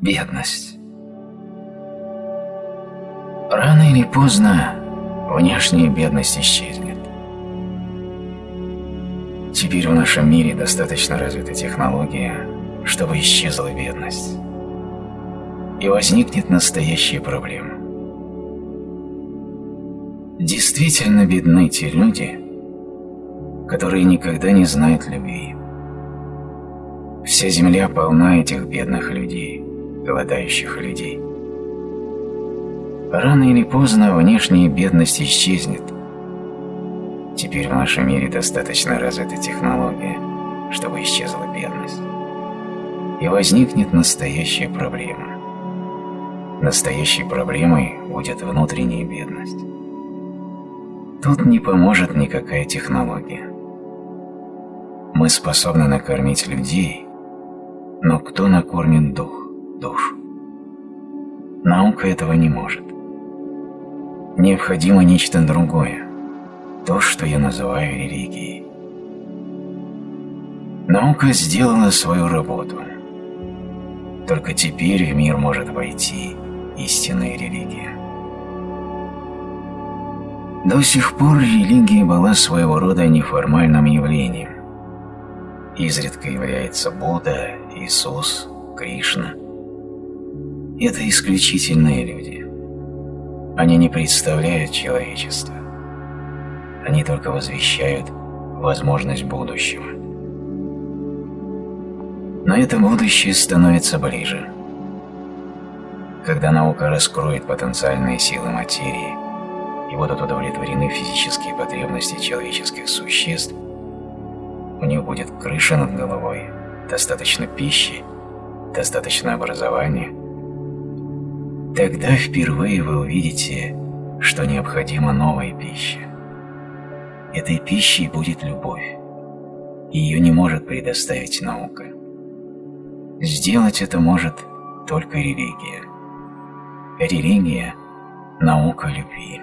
Бедность. Рано или поздно внешняя бедность исчезнет. Теперь в нашем мире достаточно развита технология, чтобы исчезла бедность. И возникнет настоящая проблема. Действительно бедны те люди, которые никогда не знают любви. Вся земля полна этих бедных людей, голодающих людей. Рано или поздно внешняя бедность исчезнет. Теперь в нашем мире достаточно развита технология, чтобы исчезла бедность. И возникнет настоящая проблема. Настоящей проблемой будет внутренняя бедность. Тут не поможет никакая технология. Мы способны накормить людей, но кто накормит дух? Наука этого не может. Необходимо нечто другое, то, что я называю религией. Наука сделала свою работу. Только теперь в мир может войти истинная религия. До сих пор религия была своего рода неформальным явлением. Изредка является Будда, Иисус, Кришна. Это исключительные люди. Они не представляют человечество. Они только возвещают возможность будущего. Но это будущее становится ближе. Когда наука раскроет потенциальные силы материи и будут удовлетворены физические потребности человеческих существ, у них будет крыша над головой, достаточно пищи, достаточно образования, тогда впервые вы увидите, что необходима новая пища. Этой пищей будет любовь. Ее не может предоставить наука. Сделать это может только религия. Религия – наука любви.